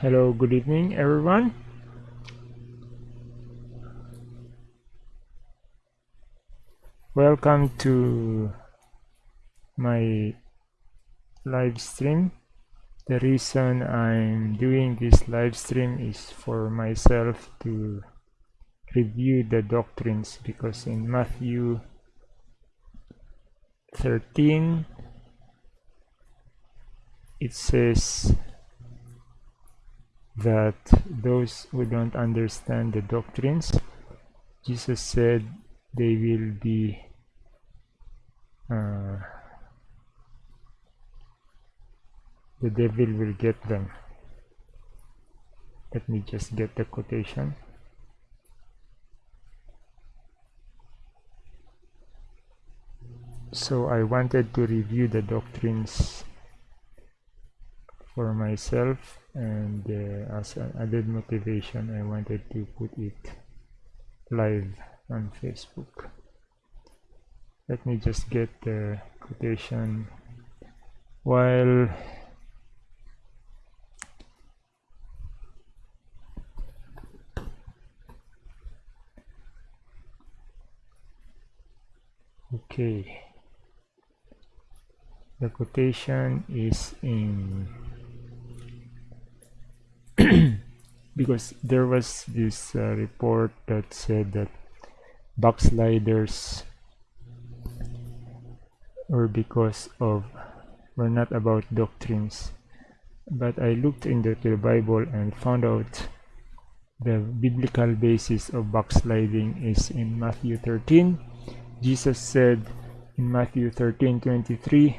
Hello, good evening, everyone. Welcome to my live stream. The reason I'm doing this live stream is for myself to review the doctrines because in Matthew 13 it says that those who don't understand the doctrines Jesus said they will be uh, the devil will get them. Let me just get the quotation. So I wanted to review the doctrines for myself and uh, as an added motivation I wanted to put it live on Facebook. Let me just get the quotation. While okay. The quotation is in because there was this uh, report that said that backsliders were because of were not about doctrines. But I looked into the Bible and found out the biblical basis of backsliding is in Matthew 13 Jesus said in Matthew 13 23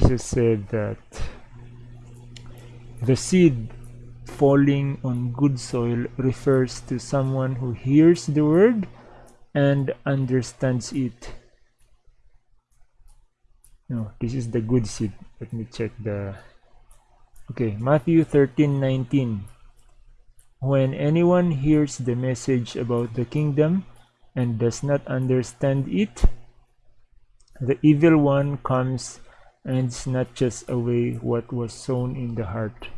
Jesus said that the seed falling on good soil refers to someone who hears the word and understands it. No, this is the good seed. Let me check the Okay, Matthew 13:19. When anyone hears the message about the kingdom and does not understand it, the evil one comes and snatches away what was sown in the heart.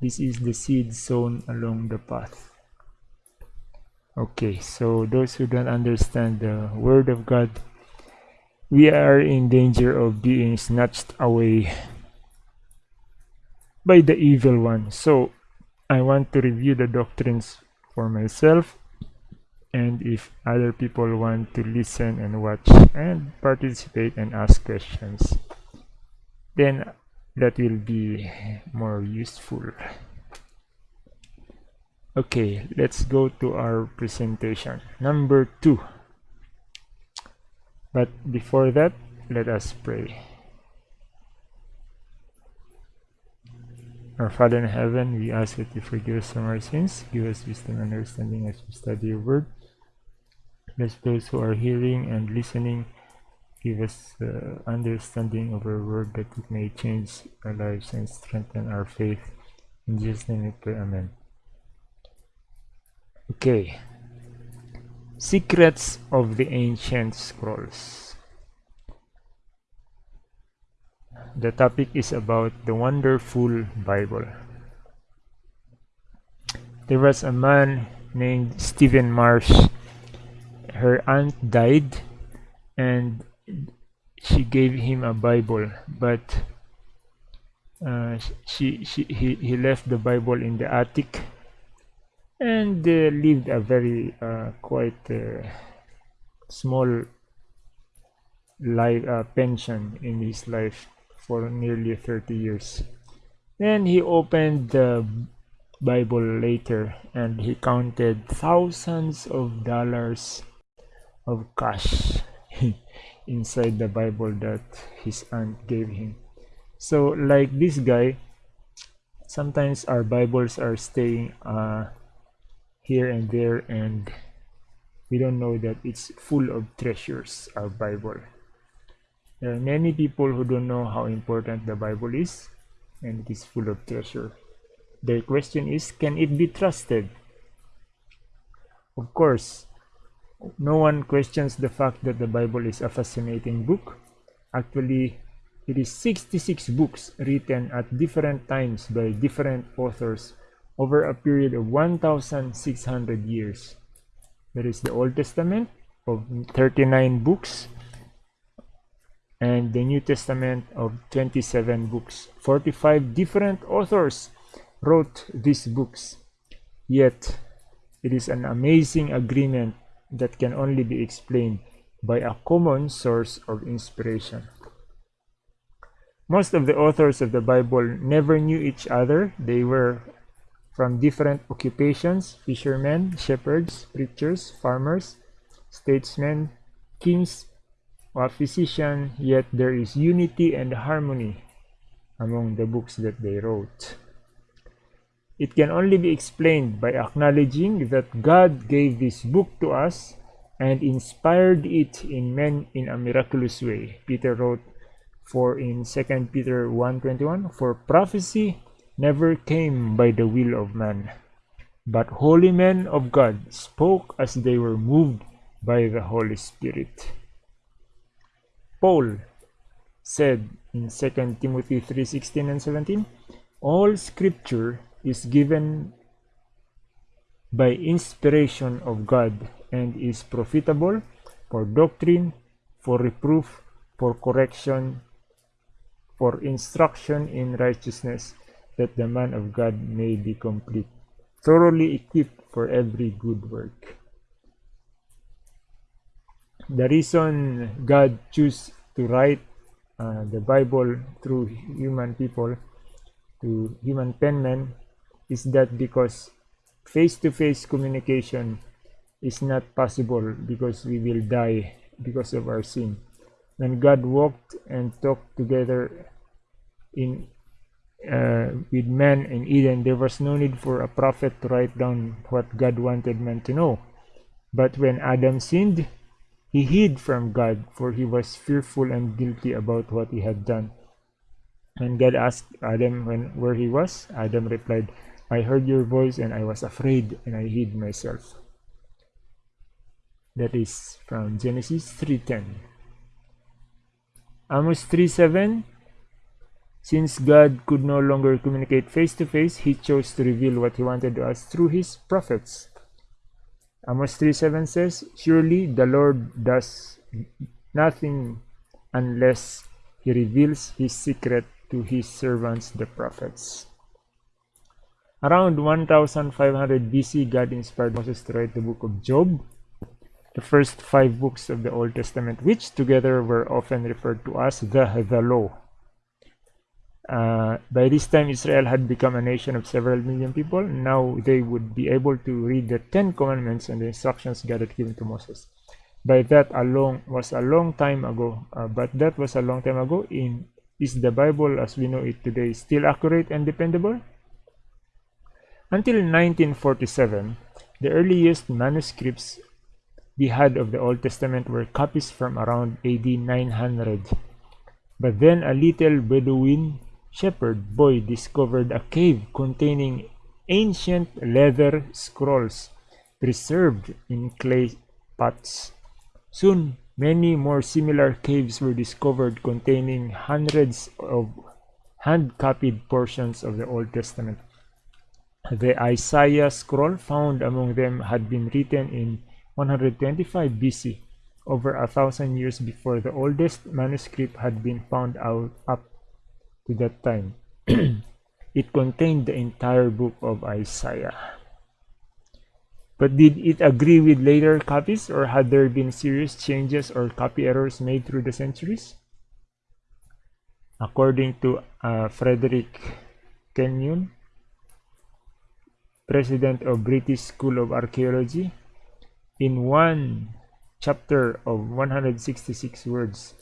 This is the seed sown along the path. Okay, so those who don't understand the word of God, we are in danger of being snatched away by the evil one. So I want to review the doctrines for myself and if other people want to listen and watch and participate and ask questions then that will be more useful okay let's go to our presentation number two but before that let us pray Our Father in heaven, we ask that you forgive us from our sins, give us wisdom and understanding as we study your word. Bless those who are hearing and listening. Give us uh, understanding of our word that it may change our lives and strengthen our faith. In Jesus' name we pray, Amen. Okay. Secrets of the Ancient Scrolls. the topic is about the wonderful Bible. There was a man named Stephen Marsh. Her aunt died and she gave him a Bible, but uh, she, she he, he left the Bible in the attic and uh, lived a very uh, quite uh, small life uh, pension in his life for nearly 30 years. Then he opened the Bible later and he counted thousands of dollars of cash inside the Bible that his aunt gave him. So like this guy, sometimes our Bibles are staying uh, here and there and we don't know that it's full of treasures, our Bible. There are many people who don't know how important the Bible is and it is full of treasure. The question is, can it be trusted? Of course, no one questions the fact that the Bible is a fascinating book, Actually, it is 66 books written at different times by different authors over a period of 1,600 years. There is the Old Testament of 39 books and the New Testament of 27 books. 45 different authors wrote these books. Yet, it is an amazing agreement that can only be explained by a common source of inspiration. Most of the authors of the Bible never knew each other. They were from different occupations fishermen, shepherds, preachers, farmers, statesmen, kings, or physicians, yet there is unity and harmony among the books that they wrote. It can only be explained by acknowledging that God gave this book to us and inspired it in men in a miraculous way. Peter wrote for in 2 Peter 1:21 for prophecy never came by the will of man but holy men of God spoke as they were moved by the Holy Spirit. Paul said in 2 Timothy 3:16 and 17 all scripture is given by inspiration of God and is profitable for doctrine for reproof for correction for instruction in righteousness, that the man of God may be complete, thoroughly equipped for every good work. The reason God chose to write uh, the Bible through human people, to human penmen, is that because face-to-face -face communication is not possible because we will die because of our sin when God walked and talked together in uh, with man in Eden, there was no need for a prophet to write down what God wanted man to know. But when Adam sinned, he hid from God, for he was fearful and guilty about what he had done. When God asked Adam when, where he was, Adam replied, I heard your voice and I was afraid and I hid myself. That is from Genesis 3.10. Amos 3.7 Since God could no longer communicate face to face, he chose to reveal what he wanted to us through his prophets. Amos 3.7 says, Surely the Lord does nothing unless he reveals his secret to his servants the prophets. Around 1500 BC, God inspired Moses to write the book of Job, the first five books of the Old Testament, which together were often referred to as the, the law. Uh, by this time, Israel had become a nation of several million people. Now they would be able to read the Ten Commandments and the instructions God had given to Moses. By that, a long was a long time ago. Uh, but that was a long time ago. In is the Bible as we know it today still accurate and dependable? Until 1947, the earliest manuscripts we had of the Old Testament were copies from around AD 900. But then a little Bedouin shepherd boy discovered a cave containing ancient leather scrolls preserved in clay pots. Soon, many more similar caves were discovered containing hundreds of hand-copied portions of the Old Testament. The Isaiah scroll found among them had been written in 125 BC, over a thousand years before the oldest manuscript had been found out up to that time. it contained the entire book of Isaiah. But did it agree with later copies or had there been serious changes or copy errors made through the centuries? According to uh, Frederick Kenyon, president of British School of Archaeology, in one chapter of 166 words,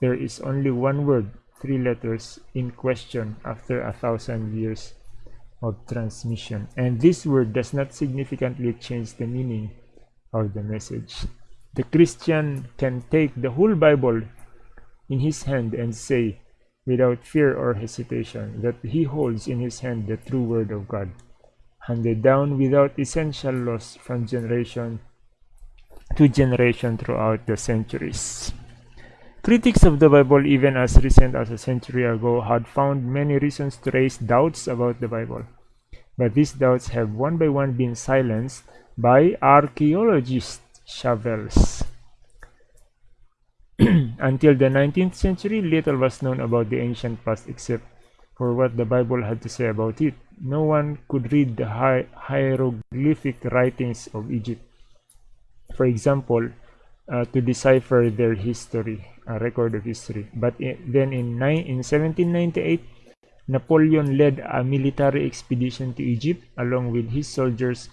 there is only one word, three letters, in question after a thousand years of transmission. And this word does not significantly change the meaning of the message. The Christian can take the whole Bible in his hand and say, without fear or hesitation, that he holds in his hand the true word of God, handed down without essential loss from generation to generation throughout the centuries. Critics of the Bible, even as recent as a century ago, had found many reasons to raise doubts about the Bible. But these doubts have one by one been silenced by archaeologist shovels. Until the 19th century, little was known about the ancient past except for what the Bible had to say about it. No one could read the hi hieroglyphic writings of Egypt, for example, uh, to decipher their history, a record of history. But in, then in, in 1798, Napoleon led a military expedition to Egypt along with his soldiers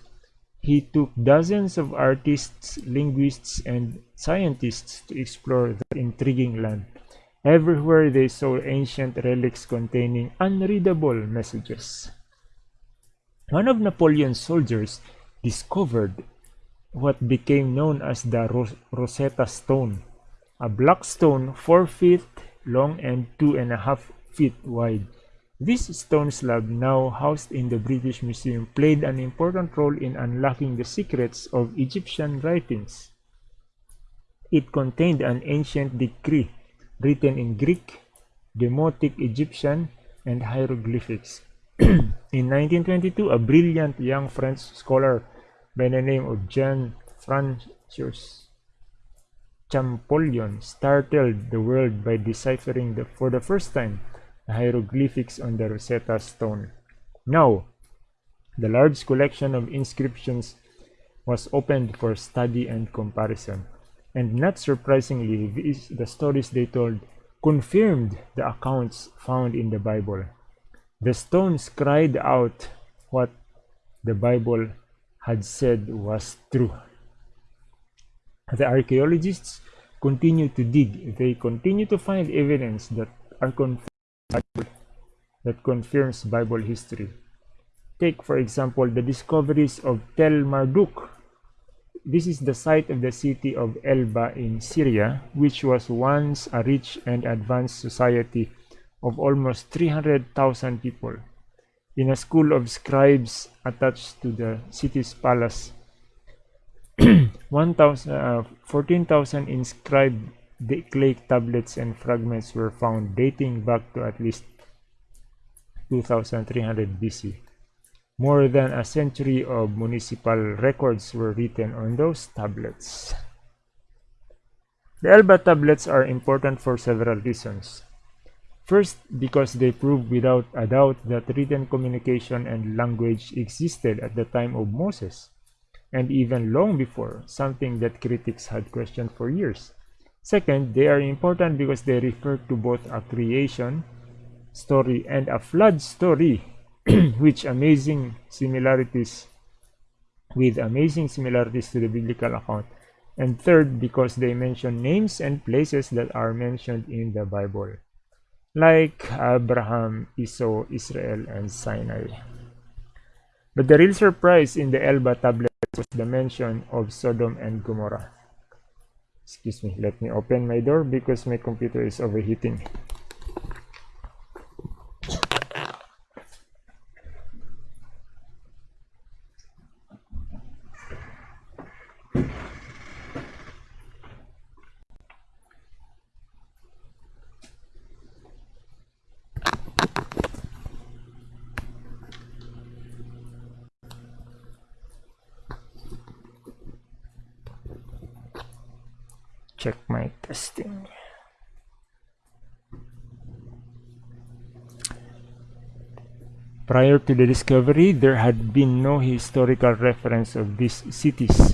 he took dozens of artists, linguists, and scientists to explore the intriguing land. Everywhere they saw ancient relics containing unreadable messages. One of Napoleon's soldiers discovered what became known as the Ros Rosetta Stone, a black stone four feet long and two and a half feet wide. This stone slab, now housed in the British Museum, played an important role in unlocking the secrets of Egyptian writings. It contained an ancient decree written in Greek, Demotic Egyptian, and hieroglyphics. in 1922, a brilliant young French scholar by the name of Jean Francois Champollion startled the world by deciphering the, for the first time hieroglyphics on the Rosetta Stone. Now, the large collection of inscriptions was opened for study and comparison. And not surprisingly, these, the stories they told confirmed the accounts found in the Bible. The stones cried out what the Bible had said was true. The archaeologists continue to dig. They continue to find evidence that are confirmed that confirms Bible history. Take, for example, the discoveries of Tell Mardikh. This is the site of the city of Ebla in Syria, which was once a rich and advanced society of almost 300,000 people. In a school of scribes attached to the city's palace, 14,000 uh, inscribed clay tablets and fragments were found dating back to at least 2300 BC. More than a century of municipal records were written on those tablets. The Ebla tablets are important for several reasons. First, because they prove without a doubt that written communication and language existed at the time of Moses, and even long before, something that critics had questioned for years. Second, they are important because they refer to both a creation story and a flood story which amazing similarities with amazing similarities to the biblical account and third because they mention names and places that are mentioned in the bible like abraham esau israel and sinai. But the real surprise in the ebla tablets was the mention of sodom and gomorrah. Excuse me let me open my door because my computer is overheating check my testing Prior to the discovery, there had been no historical reference of these cities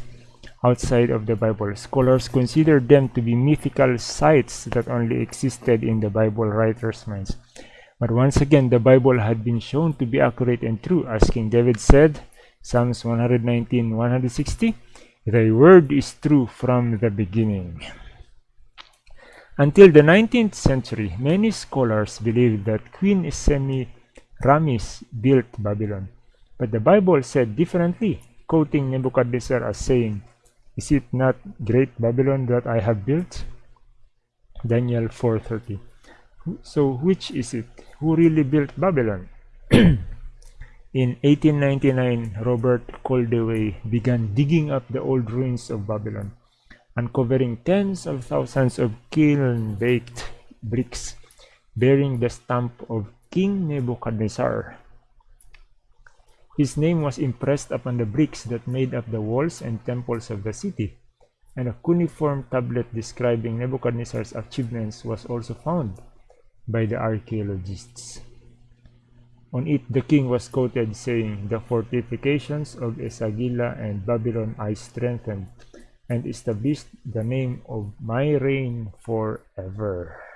outside of the Bible. Scholars considered them to be mythical sites that only existed in the Bible writers' minds. But once again, the Bible had been shown to be accurate and true, as King David said, Psalms 119, 160, Thy word is true from the beginning. Until the 19th century, many scholars believed that Queen Semiramis built Babylon. But the Bible said differently, quoting Nebuchadnezzar as saying, Is it not great Babylon that I have built? Daniel 4.30 So which is it? Who really built Babylon? In 1899, Robert Koldewey began digging up the old ruins of Babylon. uncovering tens of thousands of kiln-baked bricks bearing the stamp of King Nebuchadnezzar. His name was impressed upon the bricks that made up the walls and temples of the city, and a cuneiform tablet describing Nebuchadnezzar's achievements was also found by the archaeologists. On it the king was quoted saying, The fortifications of Esagila and Babylon I strengthened and established the name of my reign forever.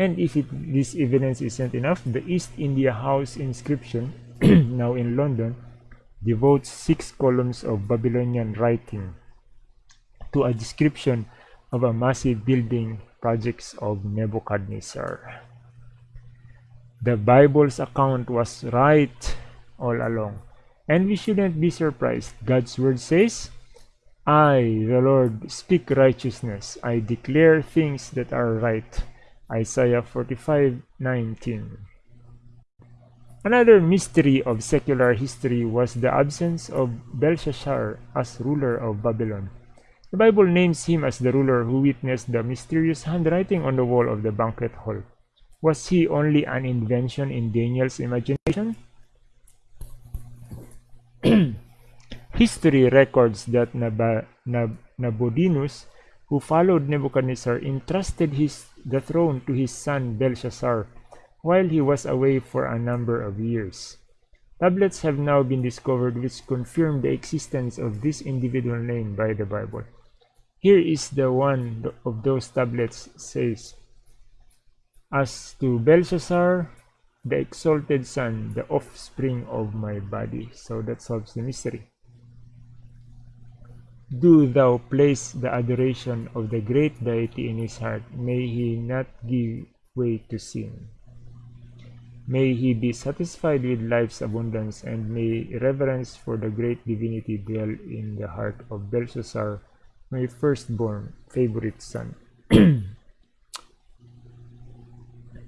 And if it, this evidence isn't enough, the East India House inscription, now in London, devotes six columns of Babylonian writing to a description of a massive building projects of Nebuchadnezzar. The Bible's account was right all along. And we shouldn't be surprised. God's word says, I, the Lord, speak righteousness. I declare things that are right. Isaiah 45 19. Another mystery of secular history was the absence of Belshazzar as ruler of Babylon. The Bible names him as the ruler who witnessed the mysterious handwriting on the wall of the banquet hall. Was he only an invention in Daniel's imagination? History records that Nab Nab who followed Nebuchadnezzar, entrusted his, the throne to his son Belshazzar while he was away for a number of years. Tablets have now been discovered which confirm the existence of this individual name by the Bible. Here is the one of those tablets says, as to Belshazzar, the exalted son, the offspring of my body. So that solves the mystery. Do thou place the adoration of the great deity in his heart. May he not give way to sin. May he be satisfied with life's abundance, and may reverence for the great divinity dwell in the heart of Belshazzar, my firstborn favorite son.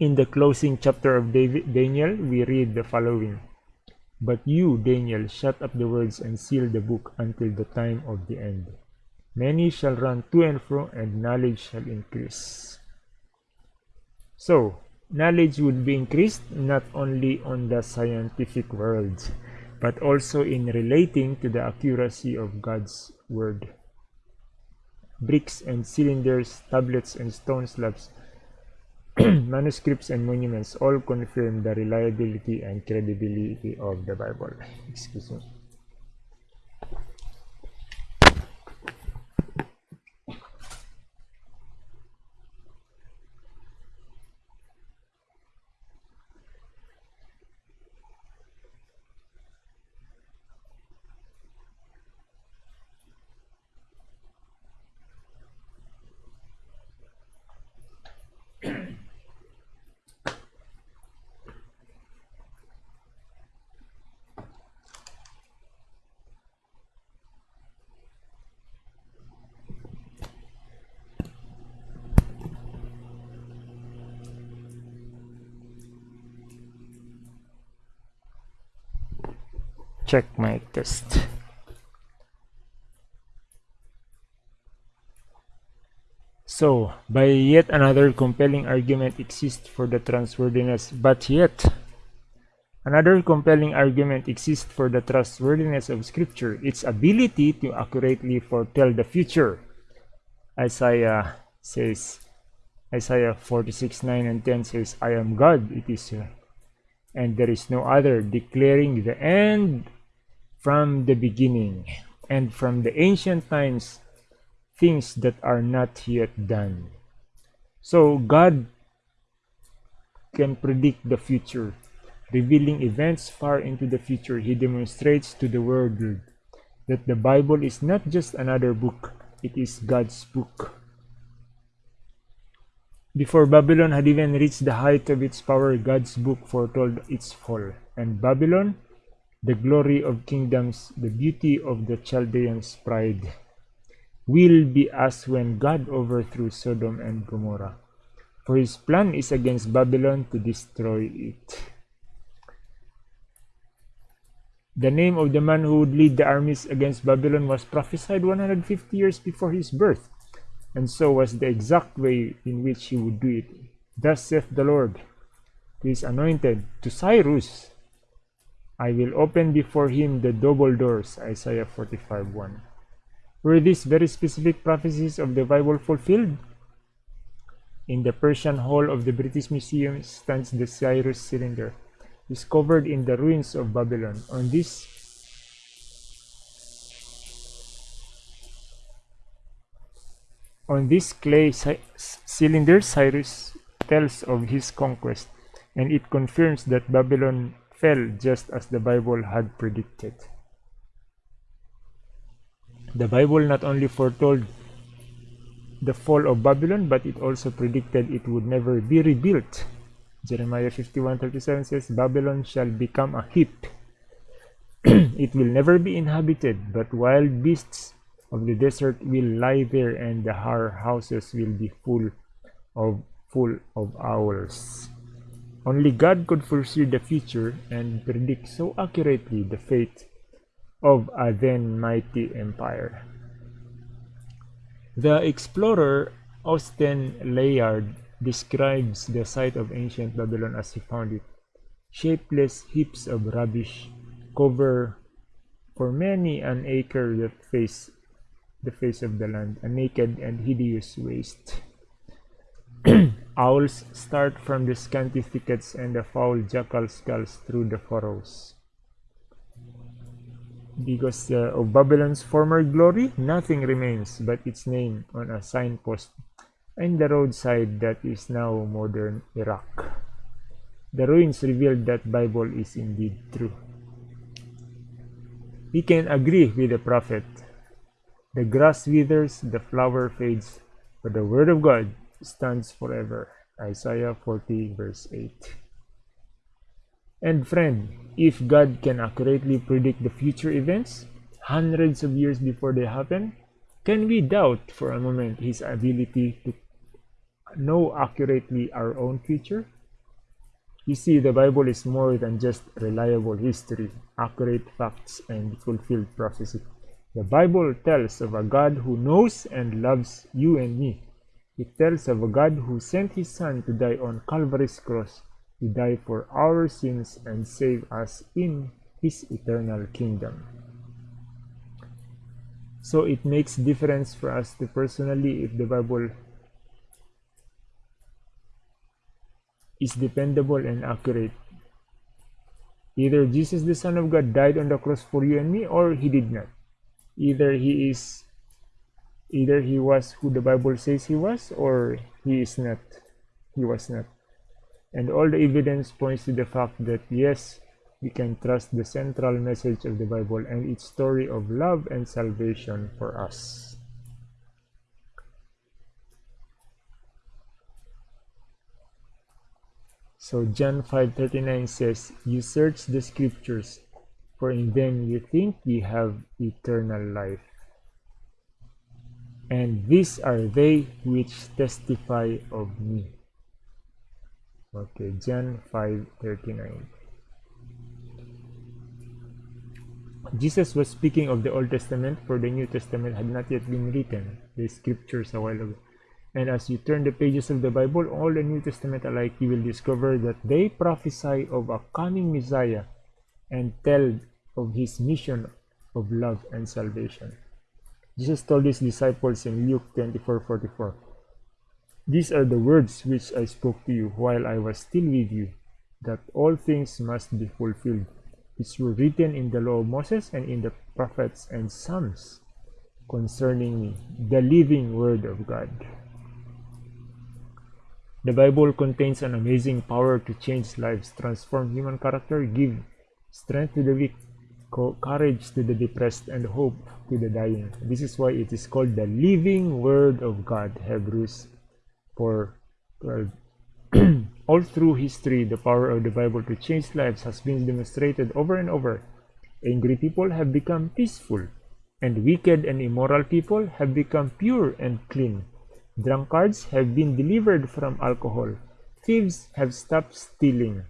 In the closing chapter of David, Daniel, we read the following But you, Daniel, shut up the words and seal the book until the time of the end. Many shall run to and fro, and knowledge shall increase. So, knowledge would be increased not only on the scientific world, but also in relating to the accuracy of God's word. Bricks and cylinders, tablets and stone slabs manuscripts and monuments all confirm the reliability and credibility of the Bible. Excuse me. Check my test. So by yet another compelling argument exists for the trustworthiness but yet another compelling argument exists for the trustworthiness of scripture its ability to accurately foretell the future. Isaiah says isaiah 46 9 and 10 says i am god it is and there is no other declaring the end from the beginning and from the ancient times things that are not yet done. So God can predict the future, revealing events far into the future. He demonstrates to the world that the Bible is not just another book, it is God's book. Before Babylon had even reached the height of its power, God's book foretold its fall. And Babylon the glory of kingdoms, the beauty of the Chaldeans' pride, will be as when God overthrew Sodom and Gomorrah. For his plan is against Babylon to destroy it. The name of the man who would lead the armies against Babylon was prophesied 150 years before his birth, and so was the exact way in which he would do it. Thus saith the Lord to his anointed, to Cyrus, I will open before him the double doors. Isaiah 45 1. Were these very specific prophecies of the Bible fulfilled? In the Persian Hall of the British Museum stands the Cyrus cylinder discovered in the ruins of Babylon. On this on this clay cylinder, Cyrus tells of his conquest, and it confirms that Babylon fell just as the Bible had predicted. The Bible not only foretold the fall of Babylon, but it also predicted it would never be rebuilt Jeremiah 51:37 says, Babylon shall become a heap. it will never be inhabited, but wild beasts of the desert will lie there, and the her houses will be full of full of owls. Only God could foresee the future and predict so accurately the fate of a then mighty empire. The explorer Austen Layard describes the site of ancient Babylon as he found it. Shapeless heaps of rubbish cover for many an acre that face the face of the land, a naked and hideous waste. Owls start from the scanty thickets and the foul jackal skulls through the furrows. Because uh, of Babylon's former glory, nothing remains but its name on a signpost and the roadside that is now modern Iraq. The ruins revealed that Bible is indeed true. We can agree with the prophet. The grass withers, the flower fades, but the word of God stands forever. Isaiah 40 verse 8. And friend, if God can accurately predict the future events, hundreds of years before they happen, can we doubt for a moment his ability to know accurately our own future? You see, the Bible is more than just reliable history, accurate facts, and fulfilled prophecy. The Bible tells of a God who knows and loves you and me. It tells of a God who sent his Son to die on Calvary's cross, to die for our sins and save us in his eternal kingdom. So it makes difference for us to personally if the Bible is dependable and accurate. Either Jesus the Son of God died on the cross for you and me or he did not. Either he is either he was who the Bible says he was or he is not. He was not. And all the evidence points to the fact that yes, we can trust the central message of the Bible and its story of love and salvation for us. So John 5:39 says, "You search the scriptures, for in them you think you have eternal life. And these are they which testify of me." Okay, John 5:39. Jesus was speaking of the Old Testament, for the New Testament had not yet been written, the scriptures a while ago. And as you turn the pages of the Bible, all the New Testament alike, you will discover that they prophesy of a coming Messiah and tell of his mission of love and salvation. Jesus told his disciples in Luke 24:44, These are the words which I spoke to you while I was still with you, that all things must be fulfilled, which were written in the law of Moses and in the prophets and Psalms concerning me, the living word of God. The Bible contains an amazing power to change lives, transform human character, give strength to the weak, courage to the depressed, and hope to the dying. This is why it is called the living Word of God, Hebrews 4 12. All through history, the power of the Bible to change lives has been demonstrated over and over. Angry people have become peaceful, and wicked and immoral people have become pure and clean. Drunkards have been delivered from alcohol. Thieves have stopped stealing.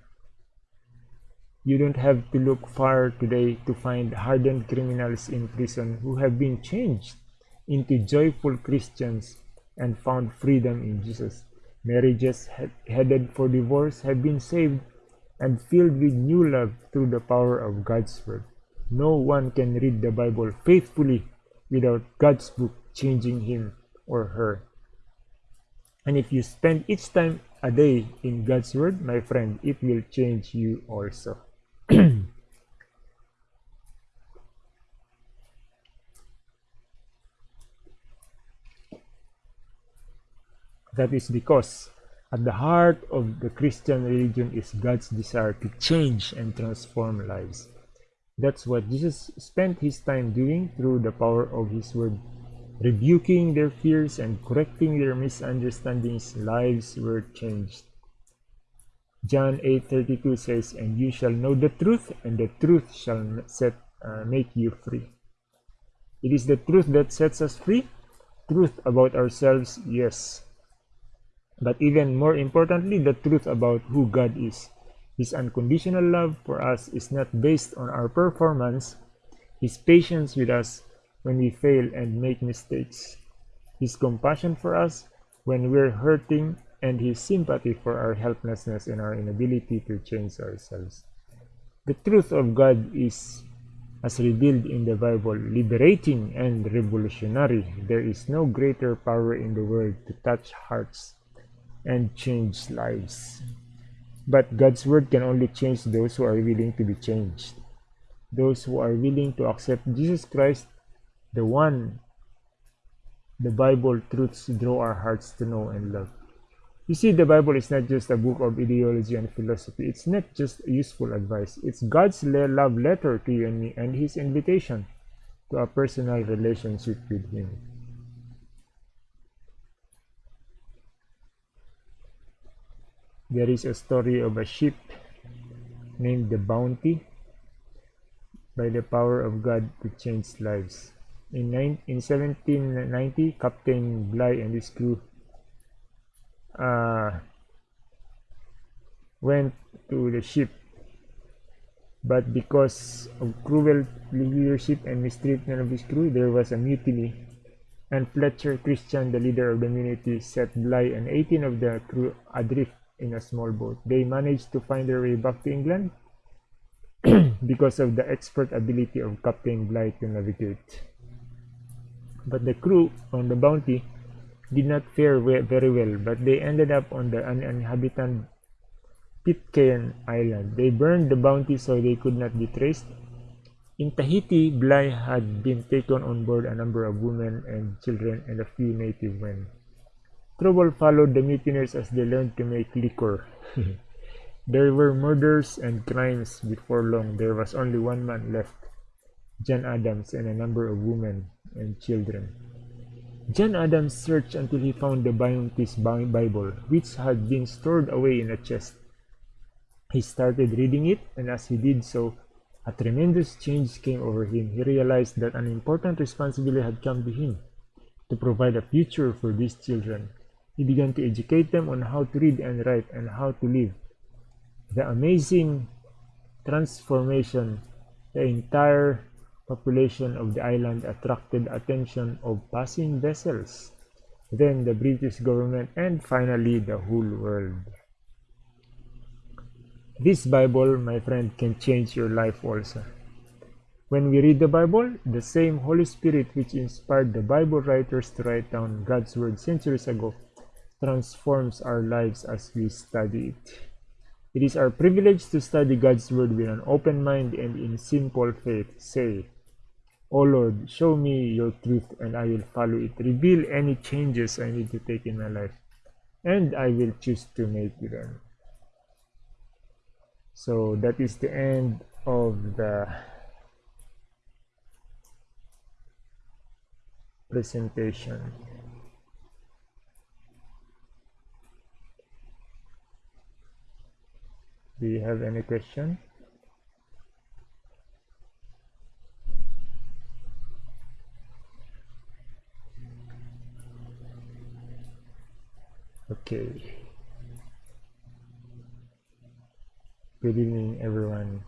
You don't have to look far today to find hardened criminals in prison who have been changed into joyful Christians and found freedom in Jesus. Marriages headed for divorce have been saved and filled with new love through the power of God's Word. No one can read the Bible faithfully without God's book changing him or her. And if you spend each time a day in God's Word, my friend, it will change you also. that is because at the heart of the Christian religion is God's desire to change and transform lives. That's what Jesus spent his time doing through the power of his word. Rebuking their fears and correcting their misunderstandings, lives were changed. John 8:32 says, "And you shall know the truth, and the truth shall set uh, make you free." It is the truth that sets us free. Truth about ourselves, yes. But even more importantly, the truth about who God is. His unconditional love for us is not based on our performance. His patience with us when we fail and make mistakes. His compassion for us when we're hurting and his sympathy for our helplessness and our inability to change ourselves. The truth of God is, as revealed in the Bible, liberating and revolutionary. There is no greater power in the world to touch hearts and change lives. But God's word can only change those who are willing to be changed. Those who are willing to accept Jesus Christ, the one the Bible truths draw our hearts to know and love. You see, the Bible is not just a book of ideology and philosophy. It's not just useful advice. It's God's love letter to you and me and His invitation to a personal relationship with Him. There is a story of a ship named the Bounty by the power of God to change lives. In, in 1790, Captain Bligh and his crew uh, went to the ship. But because of cruel leadership and mistreatment of his crew there was a mutiny. And Fletcher Christian the leader of the community set Bligh and 18 of the crew adrift in a small boat. They managed to find their way back to England because of the expert ability of Captain Bligh to navigate. But the crew on the Bounty did not fare very well, but they ended up on the uninhabited Pitcairn Island. They burned the bounty so they could not be traced. In Tahiti, Bligh had been taken on board a number of women and children and a few native men. Trouble followed the mutineers as they learned to make liquor. there were murders and crimes before long. There was only one man left, John Adams, and a number of women and children. John Adams searched until he found the Bounty's Bible, which had been stored away in a chest. He started reading it, and as he did so, a tremendous change came over him. He realized that an important responsibility had come to him to provide a future for these children. He began to educate them on how to read and write and how to live. The amazing transformation the entire population of the island attracted attention of passing vessels, then the British government, and finally the whole world. This Bible, my friend, can change your life also. When we read the Bible, the same Holy Spirit which inspired the Bible writers to write down God's Word centuries ago transforms our lives as we study it. It is our privilege to study God's Word with an open mind and in simple faith. Say, O Lord, show me your truth and I will follow it. Reveal any changes I need to take in my life and I will choose to make them. So that is the end of the presentation. Do you have any question? Okay. Good evening, everyone.